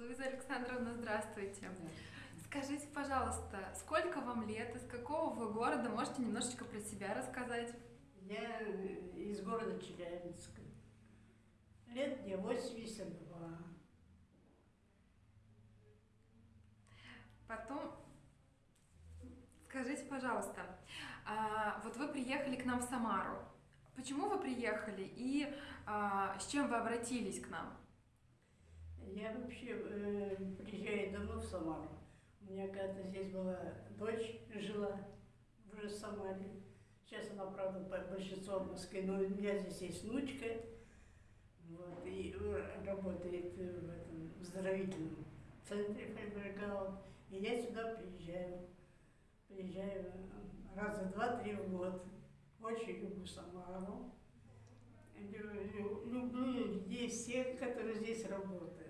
Луиза Александровна, здравствуйте. Скажите, пожалуйста, сколько вам лет, из какого вы города? Можете немножечко про себя рассказать? Я из города Челябинска. Лет мне 82. Потом, скажите, пожалуйста, а, вот вы приехали к нам в Самару. Почему вы приехали и а, с чем вы обратились к нам? Я вообще э, приезжаю давно в Самару. У меня когда-то здесь была дочь, жила уже в Самаре. Сейчас она, правда, по большинство в Москве, но у меня здесь есть внучка. Вот, и работает в этом оздоровительном центре Фальбергаут. И я сюда приезжаю. Приезжаю э, раза два-три в год. Очень люблю Самару. Люблю людей всех, которые здесь работают.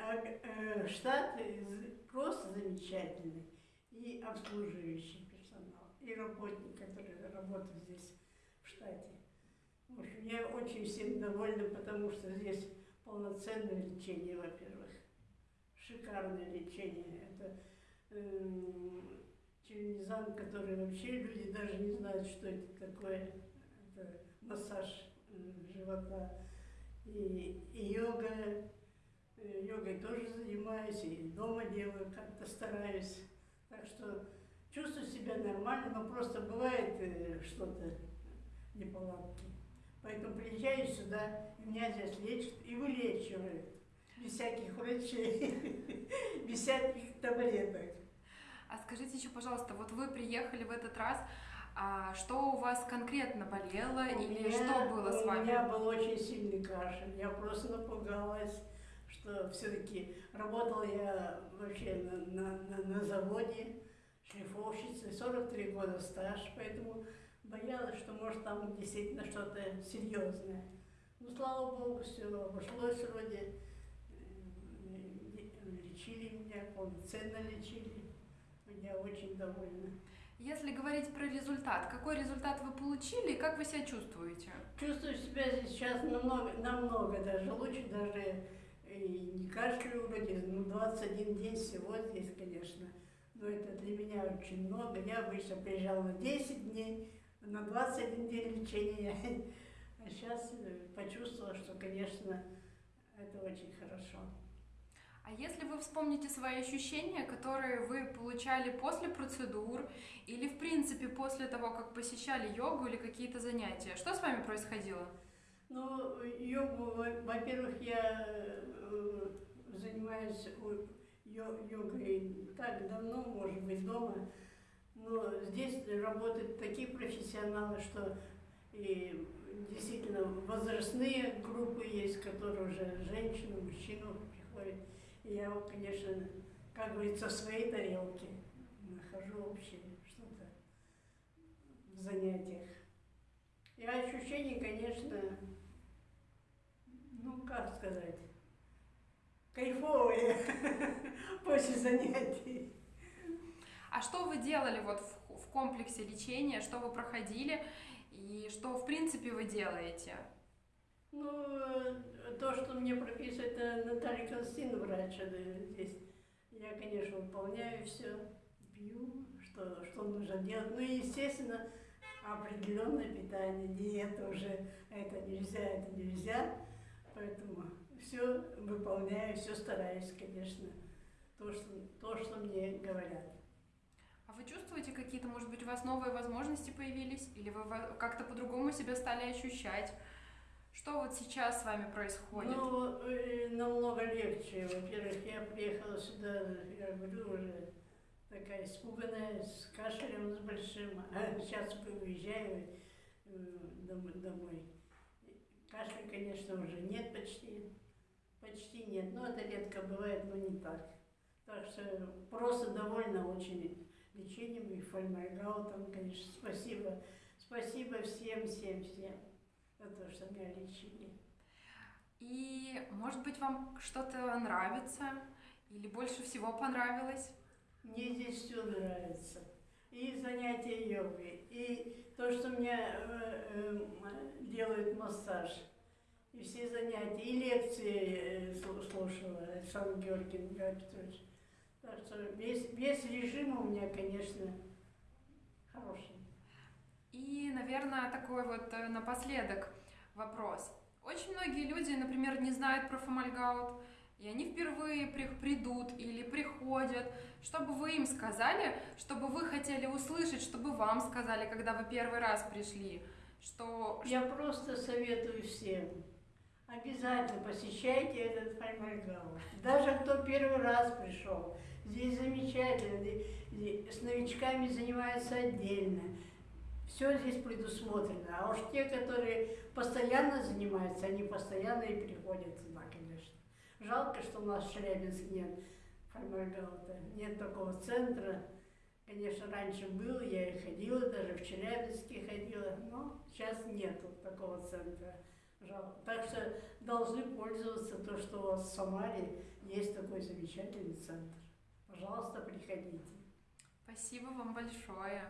Э, штат просто замечательный. И обслуживающий персонал, и работник, который работает здесь в штате. В общем, я очень всем довольна, потому что здесь полноценное лечение, во-первых. Шикарное лечение. Это э, чернизан, который вообще люди даже не знают, что это такое. Это массаж э, живота. И, и йога, йогой тоже занимаюсь, и дома делаю, как-то стараюсь. Так что чувствую себя нормально, но просто бывает э, что-то неполадки. Поэтому приезжаю сюда, и меня здесь лечат и вылечивают. Без всяких врачей, без всяких таблеток. А скажите еще, пожалуйста, вот вы приехали в этот раз, а что у вас конкретно болело у или меня, что было с вами? У меня был очень сильный кашель, я просто напугалась что все-таки работала я вообще на, на, на, на заводе шлифовщицей, 43 года стаж, поэтому боялась, что может там действительно что-то серьезное. Ну, слава богу, все обошлось вроде, э, лечили меня, полноценно лечили, я очень довольна. Если говорить про результат, какой результат вы получили и как вы себя чувствуете? Чувствую себя сейчас намного, намного даже лучше, даже и не кашляю вроде, ну 21 день всего здесь, конечно. Но это для меня очень много. Я обычно приезжала на 10 дней, на 21 день лечения. А сейчас э, почувствовала, что, конечно, это очень хорошо. А если вы вспомните свои ощущения, которые вы получали после процедур или, в принципе, после того, как посещали йогу или какие-то занятия, что с вами происходило? Ну, йогу, во-первых, я э, занимаюсь йогой так давно, может быть, дома, но здесь работают такие профессионалы, что и действительно возрастные группы есть, которые уже женщины, мужчины приходят. И я, конечно, как говорится, в своей тарелке нахожу общее что-то в занятиях. И ощущения, конечно, сказать, кайфовые после занятий. А что вы делали вот в, в комплексе лечения, что вы проходили и что в принципе вы делаете? Ну, то, что мне прописывает Наталья Константиновна, врач здесь, я, конечно, выполняю все, пью, что, что нужно делать. Ну и, естественно, определенное питание, диета уже, это нельзя, это нельзя. Поэтому все выполняю, все стараюсь, конечно, то что, то, что мне говорят. А вы чувствуете какие-то, может быть, у вас новые возможности появились? Или вы как-то по-другому себя стали ощущать? Что вот сейчас с вами происходит? Ну, э, намного легче. Во-первых, я приехала сюда, я говорю, уже такая испуганная, с кашлем, с большим. А сейчас уезжаю э, домой. Кашля, конечно, уже нет почти. Почти нет. Но это редко бывает, но не так. Так что просто довольна очень лечением и фольмаргаутом, конечно. Спасибо. Спасибо всем, всем, всем за то, что меня лечили. И, может быть, вам что-то нравится? Или больше всего понравилось? Мне здесь все нравится и занятия йогой, и то, что мне э, э, делают массаж, И все занятия, и лекции э, слу- слушала Александр Георгиевич Габитович. Так что весь, весь режим у меня, конечно, хороший. И, наверное, такой вот э, напоследок вопрос. Очень многие люди, например, не знают про фомальгаут, и они впервые при- придут или приходят, чтобы вы им сказали, чтобы вы хотели услышать, чтобы вам сказали, когда вы первый раз пришли, что Я просто советую всем. Обязательно посещайте этот фармальгау. Даже кто первый раз пришел. Здесь замечательно. С новичками занимаются отдельно. Все здесь предусмотрено. А уж те, которые постоянно занимаются, они постоянно и приходят сюда, конечно. Жалко, что у нас в Челябинске нет фармальгаута, нет такого центра. Конечно, раньше был, я и ходила, даже в Челябинске ходила, но сейчас нету такого центра. Жалко. Так что должны пользоваться то, что у вас в Самаре есть такой замечательный центр. Пожалуйста, приходите. спасибо вам большое.